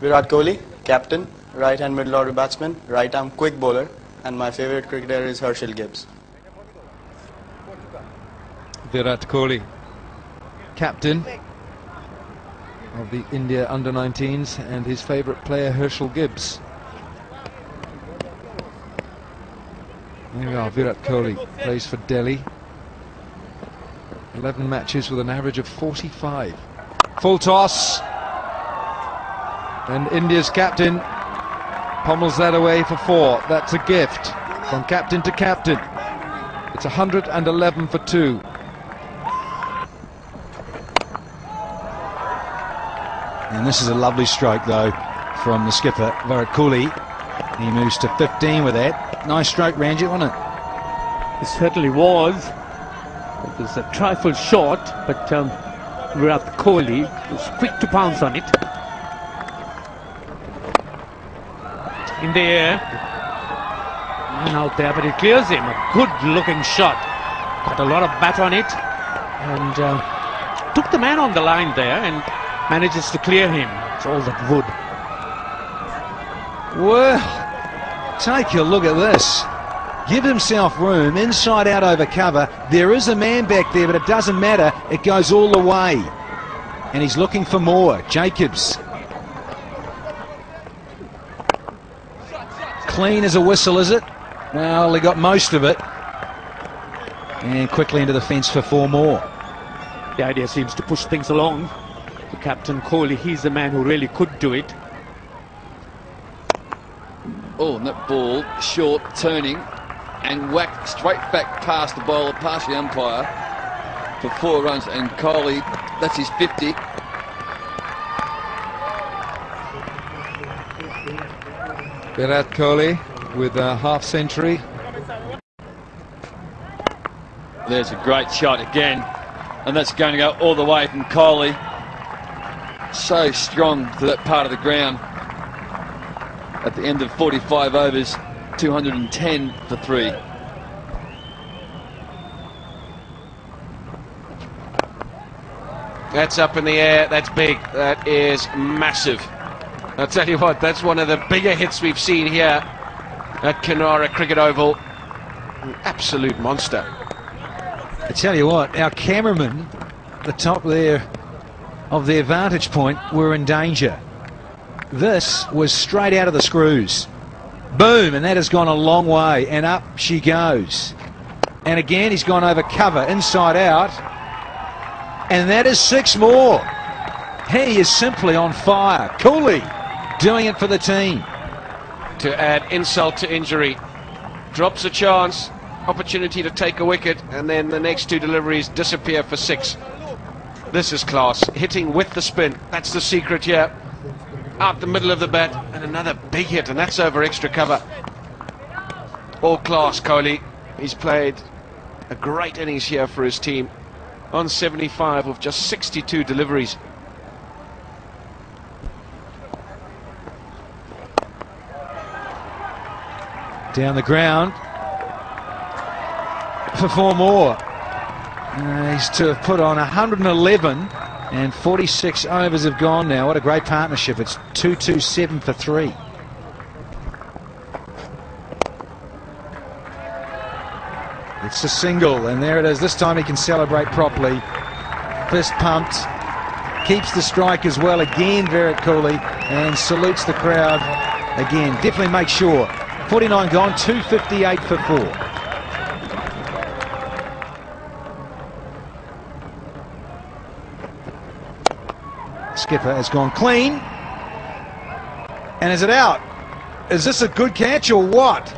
Virat Kohli, captain, right hand middle order batsman, right arm quick bowler, and my favorite cricketer is Herschelle Gibbs. Virat Kohli, captain of the India under 19s, and his favourite player Herschelle Gibbs. There we are, Virat Kohli plays for Delhi. 11 matches with an average of 45. Full toss. And India's captain pommels that away for four. That's a gift from captain to captain. It's 111 for two. And this is a lovely stroke, though, from the skipper, Virat Kohli. He moves to 15 with that. Nice stroke, Ranjit, wasn't it? It certainly was. It was a trifle short, but um, Virat Kohli was quick to pounce on it. In the air. And out there, but it clears him. A good looking shot. Got a lot of bat on it. And uh, took the man on the line there and manages to clear him. It's all that wood. Well, take a look at this. Give himself room, inside out over cover. There is a man back there, but it doesn't matter. It goes all the way. And he's looking for more. Jacobs. Clean as a whistle, is it? Well, he got most of it. And quickly into the fence for four more. The idea seems to push things along. The captain Kohli, he's the man who really could do it. Oh, and that ball short, turning, and whacked straight back past the bowler, past the umpire for four runs. And Kohli, that's his 50. Virat Kohli with a half century. There's a great shot again, and that's going to go all the way from Kohli. So strong to that part of the ground. At the end of 45 overs, 210 for three. That's up in the air. That's big. That is massive. I'll tell you what, that's one of the bigger hits we've seen here at Kinrara Cricket Oval. An absolute monster. I tell you what, our cameramen, the top there of their vantage point, were in danger. This was straight out of the screws. Boom, and that has gone a long way, and up she goes. And again, he's gone over cover, inside out. And that is six more. He is simply on fire. Kohli doing it for the team. To add insult to injury. Drops a chance, opportunity to take a wicket, and then the next two deliveries disappear for six. This is class. Hitting with the spin. That's the secret here. Out the middle of the bat, and another big hit, and that's over extra cover. All class, Kohli. He's played a great innings here for his team. On 75 with just 62 deliveries. Down the ground for four more. Uh, he's to have put on 111 and 46 overs have gone now. What a great partnership. It's 227 for three. It's a single, and there it is. This time he can celebrate properly. Fist pumped. Keeps the strike as well again, Virat Kohli, and salutes the crowd again. Definitely make sure. 49 gone, 258 for four. Skipper has gone clean. And is it out? Is this a good catch or what?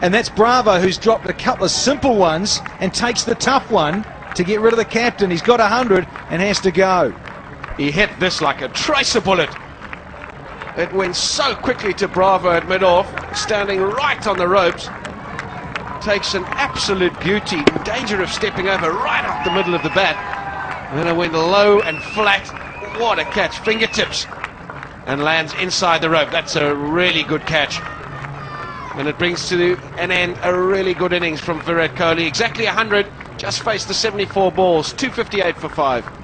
And that's Bravo who's dropped a couple of simple ones and takes the tough one to get rid of the captain. He's got 100 and has to go. He hit this like a tracer bullet. It went so quickly to Bravo at mid-off, standing right on the ropes. Takes an absolute beauty, danger of stepping over right up the middle of the bat. And then it went low and flat. What a catch, fingertips. And lands inside the rope. That's a really good catch. And it brings to an end a really good innings from Virat Kohli. Exactly 100, just faced the 74 balls, 258 for 5.